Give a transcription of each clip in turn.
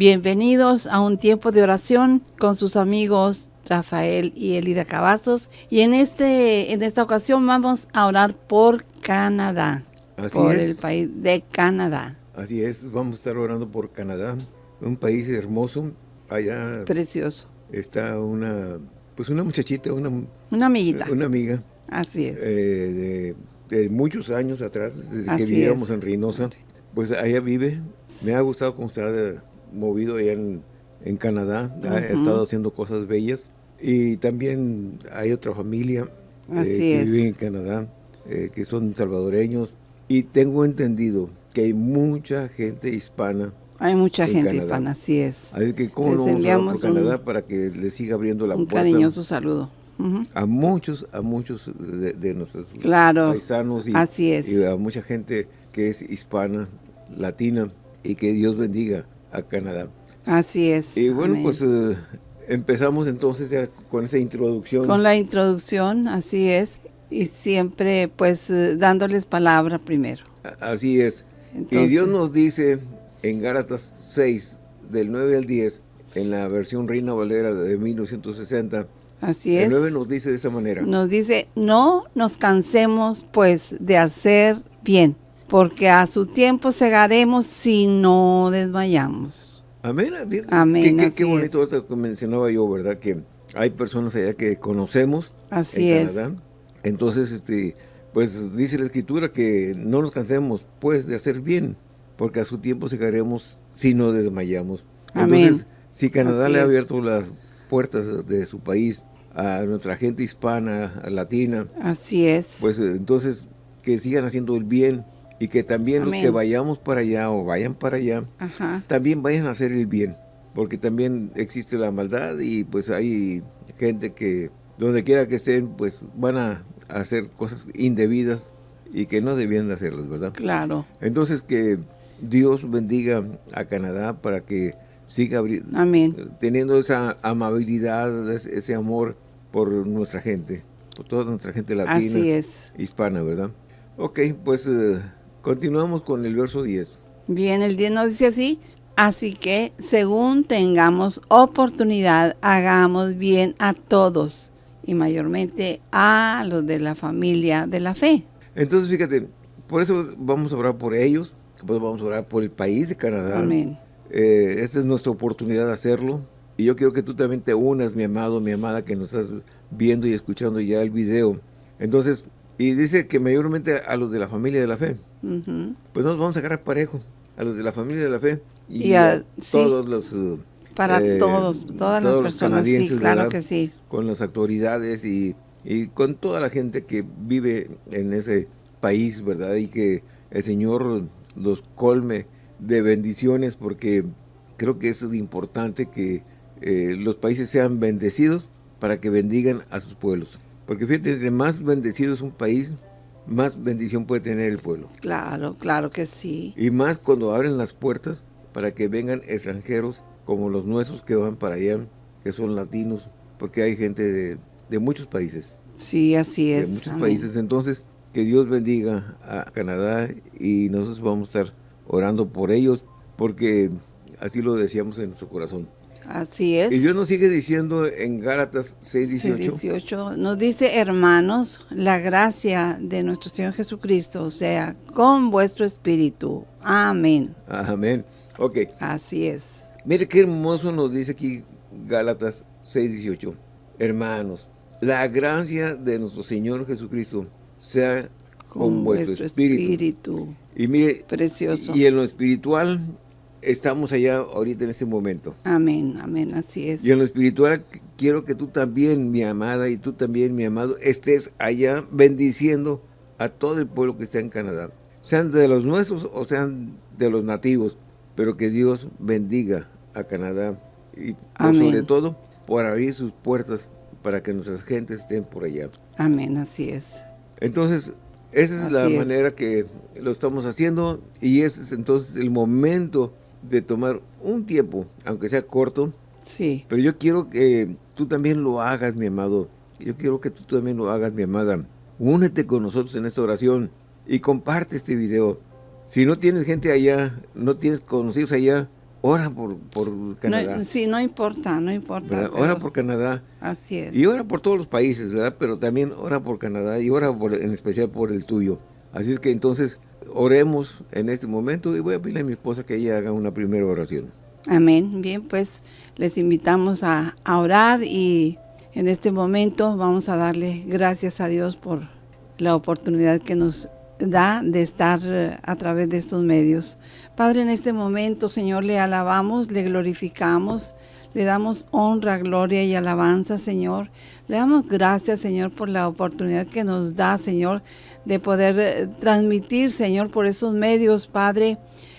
Bienvenidos a un tiempo de oración con sus amigos Rafael y Elida Cavazos. Y en, este, en esta ocasión vamos a orar por Canadá, Así por es. el país de Canadá. Así es, vamos a estar orando por Canadá, un país hermoso. Allá Precioso. está una, pues una muchachita, una, Una amiguita. una amiga Así es. eh, de, de muchos años atrás, desde Así que vivíamos es. en Reynosa. Pues allá vive. Me ha gustado cómo eh, movido allá en, en Canadá. Ha Ujú. estado haciendo cosas bellas. Y también hay otra familia eh, que es. vive en Canadá, eh, que son salvadoreños. Y tengo entendido que hay mucha gente hispana Hay mucha en gente Canadá. hispana, así es. Así que cómo Les no vamos a enviamos un- Canadá para que le siga abriendo la Un puerta cariñoso saludo. Ujú. a muchos, a muchos de, de nuestros Claro, paisanos y, así es. y a mucha gente que es hispana, latina y que Dios bendiga a Canadá. Así es. Y bueno, Amén. pues eh, empezamos entonces ya con esa introducción. Con la introducción, así es. Y siempre, pues, eh, dándoles palabra primero. Así es. y Dios nos dice en Gálatas 6, del 9 al 10, en la versión Reina Valera de 1960, Así el es. 9 nos dice de esa manera. Nos dice, no nos cansemos, pues, de hacer bien, porque a su tiempo segaremos si no desmayamos. Amén. Amén, Qué, qué- así qué bonito es. esto que mencionaba yo, ¿verdad? Que hay personas allá que conocemos Así en es. Canadá. Entonces, este, pues dice la escritura que no nos cansemos, pues, de hacer bien, porque a su tiempo llegaremos si no desmayamos. Amén. Entonces, si Canadá Así le ha es. abierto las puertas de su país a nuestra gente hispana, a latina, Así es. pues entonces que sigan haciendo el bien y que también los que vayamos para allá o vayan para allá, Ajá. también vayan a hacer el bien, porque también existe la maldad y pues hay gente que donde quiera que estén, pues van a hacer cosas indebidas y que no debían de hacerlas, ¿verdad? Claro. Entonces que Dios bendiga a Canadá para que siga Amén. teniendo esa amabilidad, ese amor por nuestra gente, por toda nuestra gente latina Así es. hispana, ¿verdad? Ok, pues eh, continuamos con el verso 10. Bien, el 10 nos dice así, así que según tengamos oportunidad, hagamos bien a todos y mayormente a los de la familia de la fe. Entonces, fíjate, por eso vamos a orar por ellos, pues vamos a orar por el país de Canadá. Amén. Eh, esta es nuestra oportunidad de hacerlo. Y yo quiero que tú también te unas, mi amado, mi amada, que nos estás viendo y escuchando ya el video. Entonces, y dice que mayormente a los de la familia de la fe. Pues nos vamos a agarrar parejo, a los de la familia de la fe. Y, Y a, sí. todos los... eh, Para eh, todos, todas todos las los personas, sí, claro ¿verdad? que sí. con las autoridades y, y con toda la gente que vive en ese país, ¿verdad? Y que el Señor los colme de bendiciones porque creo que eso es importante que eh, los países sean bendecidos para que bendigan a sus pueblos. Porque fíjate, entre más bendecido es un país, más bendición puede tener el pueblo. Claro, claro que sí. Y más cuando abren las puertas para que vengan extranjeros como los nuestros que van para allá, que son latinos, porque hay gente de, de muchos países, Sí, así de es. muchos amén. países. Entonces, que Dios bendiga a Canadá y nosotros vamos a estar orando por ellos, porque así lo decíamos en nuestro corazón. Así es. Y Dios nos sigue diciendo en Gálatas 6, Sí, 18, 18. Nos dice, hermanos, la gracia de nuestro Señor Jesucristo sea con vuestro espíritu. Amén. amén. Ok, Así es. Mire qué hermoso nos dice aquí Gálatas 6:18. Hermanos, la gracia de nuestro Señor Jesucristo sea con, vuestro, espíritu. espíritu. Y mire, Precioso. y en lo espiritual estamos allá ahorita en este momento. Amén, amén, así es. Y en lo espiritual quiero que tú también, mi amada, y tú también, mi amado, estés allá bendiciendo a todo el pueblo que está en Canadá. Sean de los nuestros o sean de los nativos, pero que Dios bendiga a Canadá y por sobre todo por abrir sus puertas para que nuestras gentes estén por allá. Amén, así es. Entonces, esa es la es. manera que lo estamos haciendo y ese es entonces el momento de tomar un tiempo, aunque sea corto, Sí, pero yo quiero que tú también lo hagas, mi amado. Yo quiero que tú también lo hagas, mi amada. Únete con nosotros en esta oración y comparte este video. Si no tienes gente allá, no tienes conocidos allá, ora por, por Canadá. sí, no importa, no importa. Ora por Canadá. Así es. Y ora por todos los países, ¿verdad? Pero también ora por Canadá y ora en especial por el tuyo. Así es que entonces oremos en este momento y voy a pedirle a mi esposa que ella haga una primera oración. Amén. Bien, pues les invitamos a, a orar y en este momento vamos a darle gracias a Dios por la oportunidad que nos da de estar eh, a través de estos medios. Padre, en este momento, Señor, le alabamos, le glorificamos, le damos honra, gloria y alabanza, Señor. Le damos gracias, Señor, por la oportunidad que nos da, Señor, de poder eh, transmitir, Señor, por esos medios, Padre,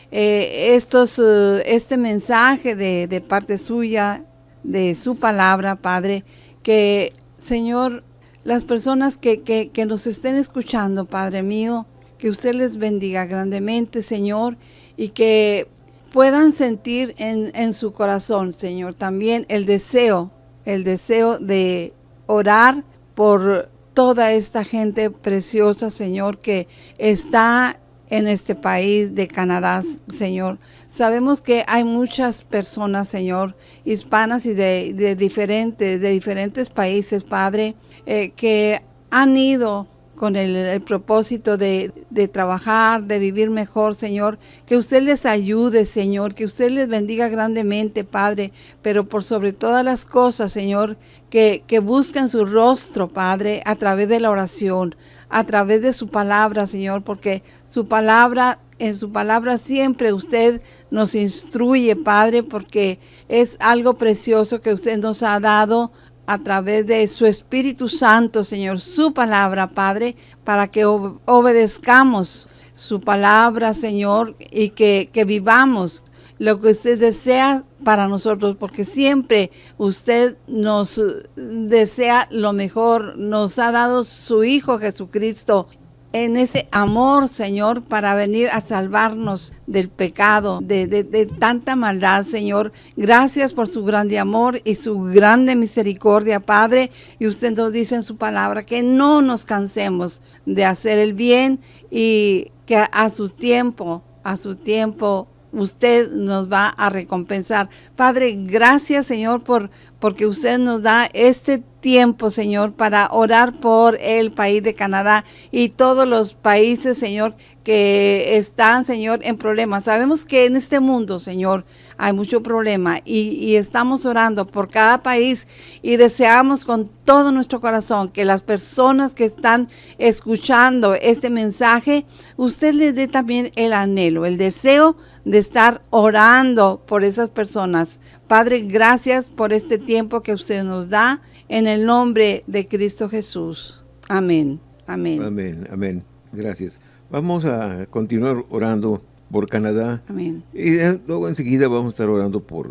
eh, estos, este mensaje de, de parte suya, de su palabra, Padre, que, Señor, las personas que, que, nos estén escuchando, Padre mío, que usted les bendiga grandemente, Señor, y que puedan sentir en, en su corazón, Señor, también el deseo, el deseo de orar por toda esta gente preciosa, Señor, que está en este país de Canadá, Señor. Sabemos que hay muchas personas, Señor, hispanas y de, diferentes, de diferentes países, Padre, eh, que han ido con el, propósito de, de, trabajar, de vivir mejor, Señor. Que usted les ayude, Señor, que usted les bendiga grandemente, Padre, pero por sobre todas las cosas, Señor, que, que busquen su rostro, Padre, a través de la oración, a través de su palabra, Señor, porque su palabra, en su palabra siempre usted nos instruye, Padre, porque es algo precioso que usted nos ha dado a través de su Espíritu Santo, Señor, su palabra, Padre, para que obedezcamos su palabra, Señor, y que, que vivamos lo que usted desea para nosotros, porque siempre usted nos desea lo mejor, nos ha dado su Hijo Jesucristo en ese amor, Señor, para venir a salvarnos del pecado, de, tanta maldad, Señor. Gracias por su grande amor y su grande misericordia, Padre. Y usted nos dice en su palabra que no nos cansemos de hacer el bien y que a su tiempo, a su tiempo, usted nos va a recompensar. Padre, gracias, Señor, por porque usted nos da este tiempo, Señor, para orar por el país de Canadá y todos los países, Señor, que están, Señor, en problemas. Sabemos que en este mundo, Señor, hay mucho problema y, y, estamos orando por cada país y deseamos con todo nuestro corazón que las personas que están escuchando este mensaje, usted les dé también el anhelo, el deseo de estar orando por esas personas Padre, gracias por este tiempo que usted nos da en el nombre de Cristo Jesús. Amén. Amén. Amén. Amén. Gracias. Vamos a continuar orando por Canadá. Amén. Y luego enseguida vamos a estar orando por,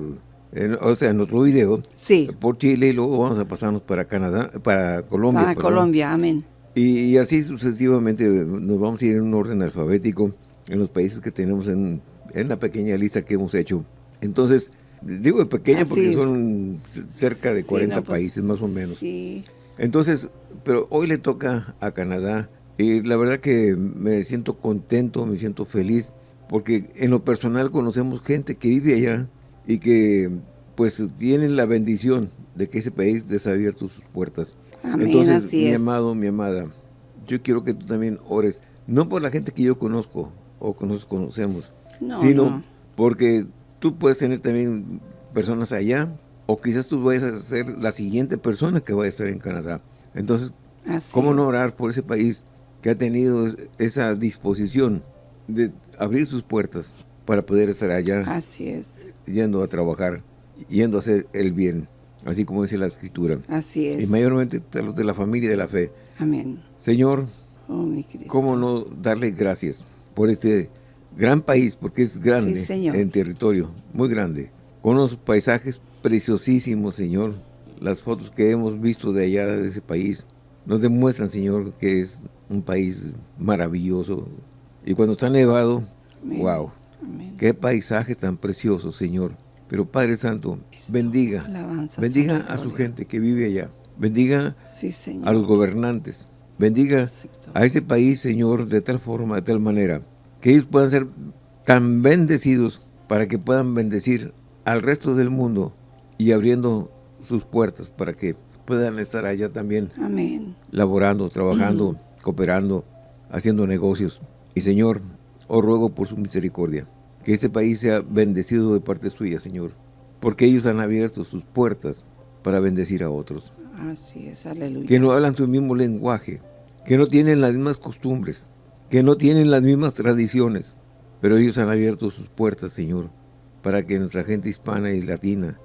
o sea, en otro video. Sí. Por Chile y luego vamos a pasarnos para Canadá, para Colombia. Para Colombia, amén. Y, así sucesivamente nos vamos a ir en un orden alfabético en los países que tenemos en, en la pequeña lista que hemos hecho. Entonces, Digo pequeña porque son cerca de 40 pues, países más o menos. Sí. Entonces, pero hoy le toca a Canadá y la verdad que me siento contento, me siento feliz porque en lo personal conocemos gente que vive allá y que pues tienen la bendición de que ese país desabierto sus puertas. Entonces, mi amado, mi amada, yo quiero que tú también ores, no por la gente que yo conozco o que nos conocemos, sino porque tú puedes tener también personas allá, o quizás tú vayas a ser la siguiente persona que vaya a estar en Canadá. Entonces, ¿cómo no orar por ese país que ha tenido esa disposición de abrir sus puertas para poder estar allá? Así es. Yendo a trabajar, yendo a hacer el bien, así como dice la Escritura. Así es. Y mayormente de los de la familia de la fe. Amén. Señor, oh, ¿cómo no darle gracias por este gran país, porque es grande en territorio, muy grande, con unos paisajes preciosísimos, Señor. Las fotos que hemos visto de allá, de ese país, nos demuestran, Señor, que es un país maravilloso. Y cuando está nevado, wow, qué paisajes tan preciosos, Señor. Pero Padre Santo, bendiga, bendiga a su gente que vive allá. Bendiga a los gobernantes. Bendiga a ese país, Señor, de tal forma, de tal manera, que ellos puedan ser tan bendecidos para que puedan bendecir al resto del mundo y abriendo sus puertas para que puedan estar allá también Amén. laborando, trabajando, cooperando, haciendo negocios. Y Señor, os ruego por su misericordia, que este país sea bendecido de parte suya, Señor, porque ellos han abierto sus puertas para bendecir a otros. Así es, aleluya. Que no hablan su mismo lenguaje, que no tienen las mismas costumbres, que no tienen las mismas tradiciones, pero ellos han abierto sus puertas, Señor, para que nuestra gente hispana y latina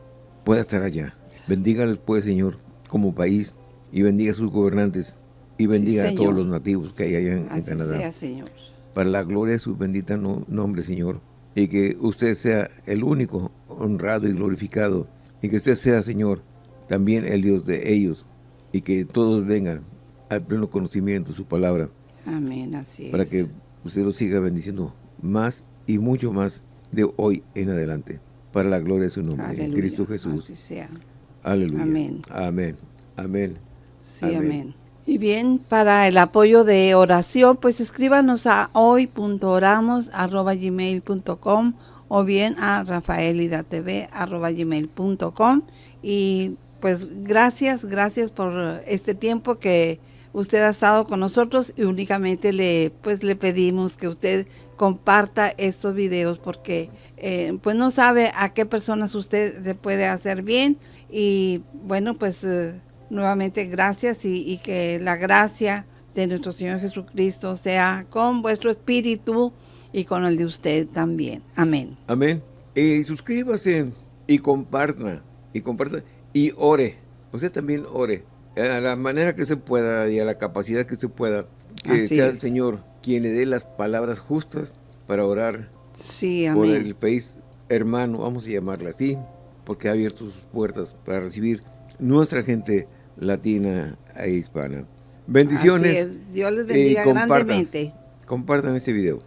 pueda estar allá. Bendígales pues, Señor, como país, y bendiga a sus gobernantes, y bendiga a todos los nativos que hay allá en, Así Canadá. sea, Señor. Para la gloria de su bendita no- nombre, Señor, y que usted sea el único honrado y glorificado, y que usted sea, Señor, también el Dios de ellos, y que todos vengan al pleno conocimiento de su palabra, Amén, así para es. que usted los siga bendiciendo más y mucho más de hoy en adelante, para la gloria de su nombre, en. Cristo Jesús. Así sea. Aleluya. Amén. Amén. Amén. Sí, Amén. amén. Y bien, para el apoyo de oración, pues escríbanos a hoy.oramos.gmail.com o bien a rafaelidatv.gmail.com y pues gracias, gracias por este tiempo que usted ha estado con nosotros y únicamente le pues le pedimos que usted comparta estos videos porque eh, pues no sabe a qué personas usted le puede hacer bien y bueno pues eh, nuevamente gracias y, y que la gracia de nuestro Señor Jesucristo sea con vuestro espíritu y con el de usted también. Amén. Amén. Y suscríbase y comparta, y comparta, y ore. Usted también ore, a la manera que se pueda y a la capacidad que se pueda, que Así sea el. Señor quien le dé las palabras justas para orar Sí, por amén. el país hermano, vamos a llamarla así, porque ha abierto sus puertas para recibir nuestra gente latina e hispana. Bendiciones. Dios les bendiga compartan. grandemente. Compartan este video.